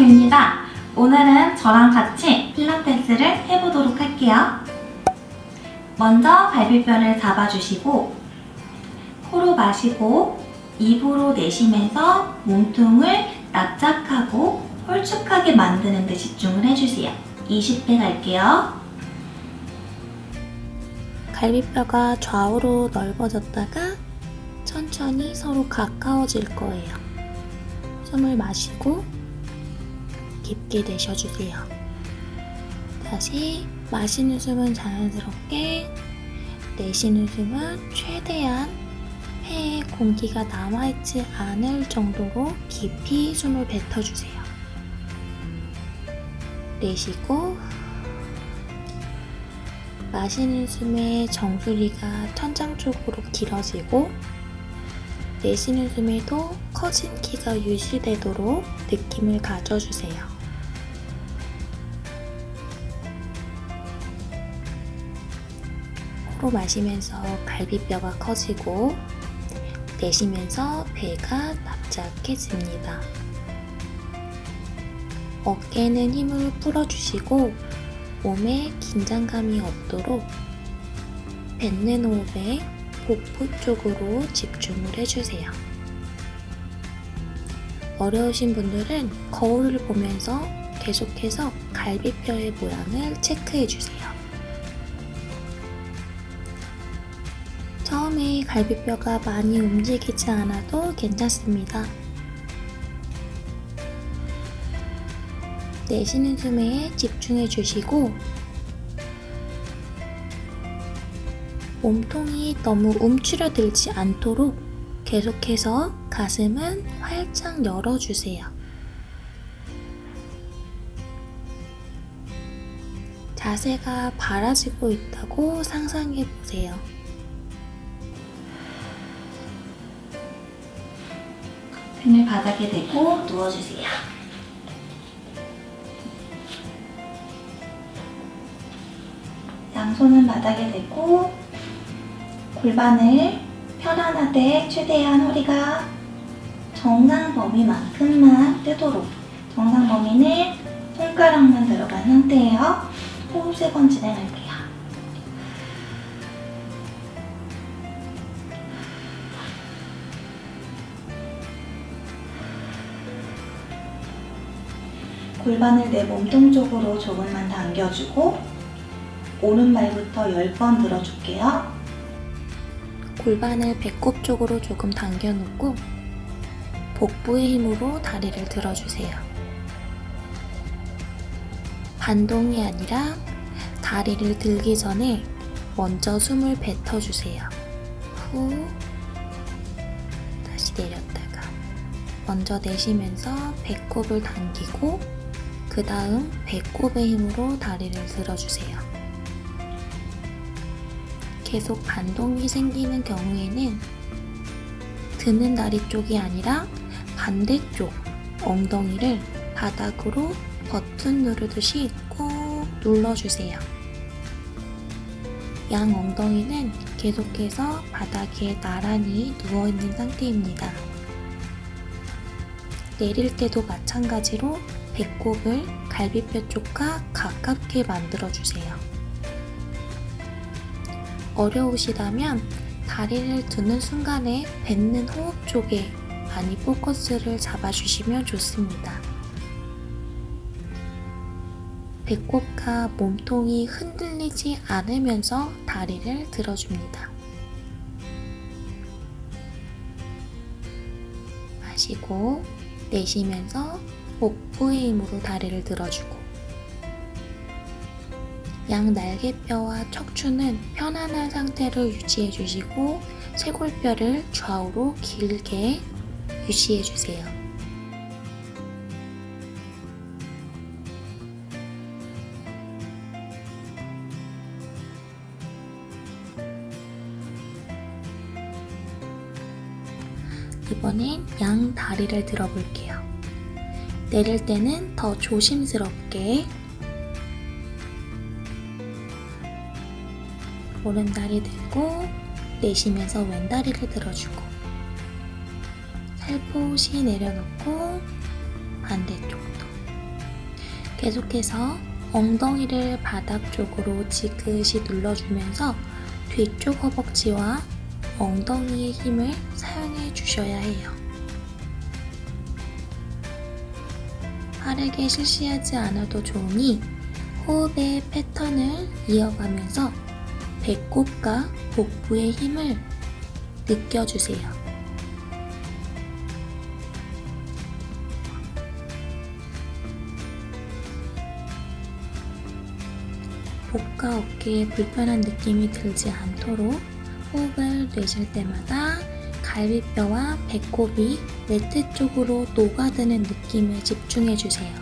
쌤입니다. 오늘은 저랑 같이 필라테스를 해보도록 할게요. 먼저 갈비뼈를 잡아주시고 코로 마시고 입으로 내쉬면서 몸통을 납작하고 홀쭉하게 만드는 데 집중을 해주세요. 20회 갈게요. 갈비뼈가 좌우로 넓어졌다가 천천히 서로 가까워질 거예요. 숨을 마시고 깊게 내쉬어주세요. 다시 마시는 숨은 자연스럽게 내쉬는 숨은 최대한 폐에 공기가 남아있지 않을 정도로 깊이 숨을 뱉어주세요. 내쉬고 마시는 숨에 정수리가 천장 쪽으로 길어지고 내쉬는 숨에도 커진 키가 유지되도록 느낌을 가져주세요. 코로 마시면서 갈비뼈가 커지고 내쉬면서 배가 납작해집니다. 어깨는 힘을 풀어주시고 몸에 긴장감이 없도록 뱉는 호흡에 복부 쪽으로 집중을 해주세요. 어려우신 분들은 거울을 보면서 계속해서 갈비뼈의 모양을 체크해주세요. 처음에 갈비뼈가 많이 움직이지 않아도 괜찮습니다. 내쉬는 숨에 집중해 주시고 몸통이 너무 움츠려들지 않도록 계속해서 가슴은 활짝 열어주세요. 자세가 바라지고 있다고 상상해 보세요. 등을 바닥에 대고 누워주세요. 양손은 바닥에 대고 골반을 편안하되 최대한 허리가 정상 범위만큼만 뜨도록 정상 범위는 손가락만 들어간 상태예요. 호흡 세 번 진행할게요. 골반을 내 몸통 쪽으로 조금만 당겨주고 오른발부터 10번 들어줄게요. 골반을 배꼽 쪽으로 조금 당겨놓고 복부의 힘으로 다리를 들어주세요. 반동이 아니라 다리를 들기 전에 먼저 숨을 뱉어주세요. 후 다시 내렸다가 먼저 내쉬면서 배꼽을 당기고 그 다음 배꼽의 힘으로 다리를 들어주세요. 계속 반동이 생기는 경우에는 드는 다리 쪽이 아니라 반대쪽 엉덩이를 바닥으로 버튼 누르듯이 꾹 눌러주세요. 양 엉덩이는 계속해서 바닥에 나란히 누워있는 상태입니다. 내릴 때도 마찬가지로 배꼽을 갈비뼈 쪽과 가깝게 만들어주세요. 어려우시다면 다리를 드는 순간에 뱉는 호흡 쪽에 많이 포커스를 잡아주시면 좋습니다. 배꼽과 몸통이 흔들리지 않으면서 다리를 들어줍니다. 마시고 내쉬면서 복부의 힘으로 다리를 들어주고 양 날개뼈와 척추는 편안한 상태를 유지해 주시고 쇄골뼈를 좌우로 길게 유지해 주세요. 이번엔 양 다리를 들어볼게요. 내릴 때는 더 조심스럽게 오른다리 들고 내쉬면서 왼다리를 들어주고 살포시 내려놓고 반대쪽도 계속해서 엉덩이를 바닥 쪽으로 지그시 눌러주면서 뒤쪽 허벅지와 엉덩이의 힘을 사용해 주셔야 해요. 빠르게 실시하지 않아도 좋으니 호흡의 패턴을 이어가면서 배꼽과 복부의 힘을 느껴주세요. 복과 어깨에 불편한 느낌이 들지 않도록 호흡을 내쉴 때마다 갈비뼈와 배꼽이 매트 쪽으로 녹아드는 느낌에 집중해 주세요.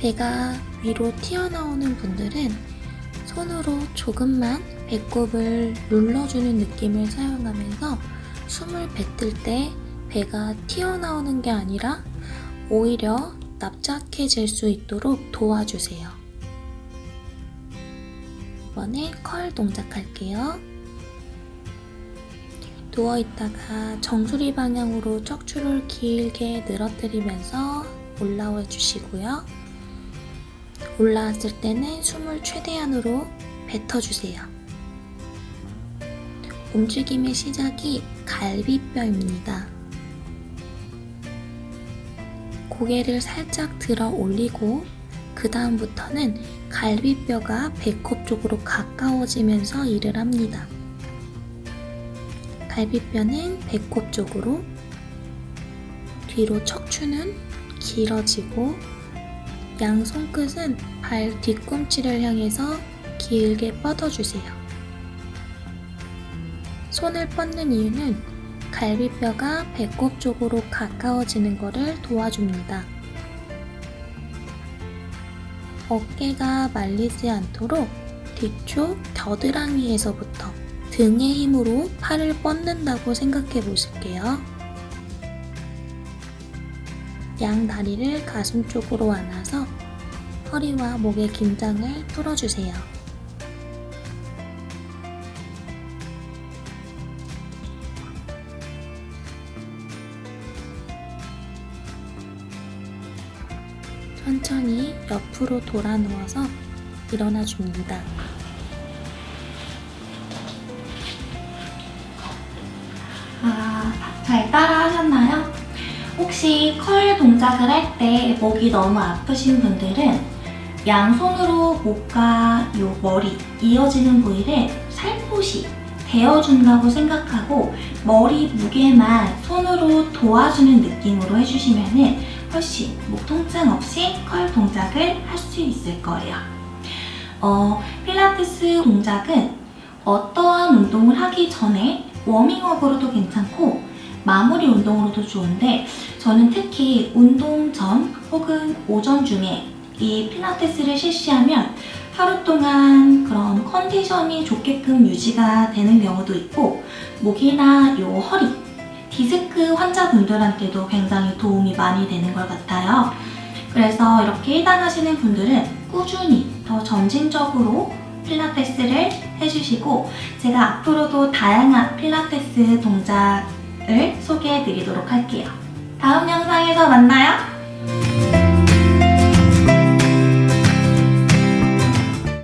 배가 위로 튀어나오는 분들은 손으로 조금만 배꼽을 눌러주는 느낌을 사용하면서 숨을 뱉을 때 배가 튀어나오는 게 아니라 오히려 납작해질 수 있도록 도와주세요. 이번엔 컬 동작할게요. 누워있다가 정수리 방향으로 척추를 길게 늘어뜨리면서 올라와 주시고요. 올라왔을 때는 숨을 최대한으로 뱉어주세요. 움직임의 시작이 갈비뼈입니다. 고개를 살짝 들어 올리고 그 다음부터는 갈비뼈가 배꼽 쪽으로 가까워지면서 일을 합니다. 갈비뼈는 배꼽 쪽으로 뒤로 척추는 길어지고 양 손끝은 발 뒤꿈치를 향해서 길게 뻗어주세요. 손을 뻗는 이유는 갈비뼈가 배꼽 쪽으로 가까워지는 것을 도와줍니다. 어깨가 말리지 않도록 뒤쪽 겨드랑이에서부터 등의 힘으로 팔을 뻗는다고 생각해 보실게요. 양 다리를 가슴 쪽으로 안아서 허리와 목의 긴장을 풀어주세요. 천천히 옆으로 돌아 누워서 일어나 줍니다. 아, 잘 따라 하셨나요? 혹시 컬 동작을 할 때 목이 너무 아프신 분들은 양손으로 목과 요 머리 이어지는 부위를 살포시 대어준다고 생각하고 머리 무게만 손으로 도와주는 느낌으로 해주시면 훨씬 목 통증 없이 컬 동작을 할 수 있을 거예요. 어, 필라테스 동작은 어떠한 운동을 하기 전에 워밍업으로도 괜찮고 마무리 운동으로도 좋은데 저는 특히 운동 전 혹은 오전 중에 이 필라테스를 실시하면 하루 동안 그런 컨디션이 좋게끔 유지가 되는 경우도 있고 목이나 요 허리, 디스크 환자분들한테도 굉장히 도움이 많이 되는 것 같아요. 그래서 이렇게 해당하시는 분들은 꾸준히 더 점진적으로 필라테스를 해주시고 제가 앞으로도 다양한 필라테스 동작을 소개해 드리도록 할게요. 다음 영상에서 만나요.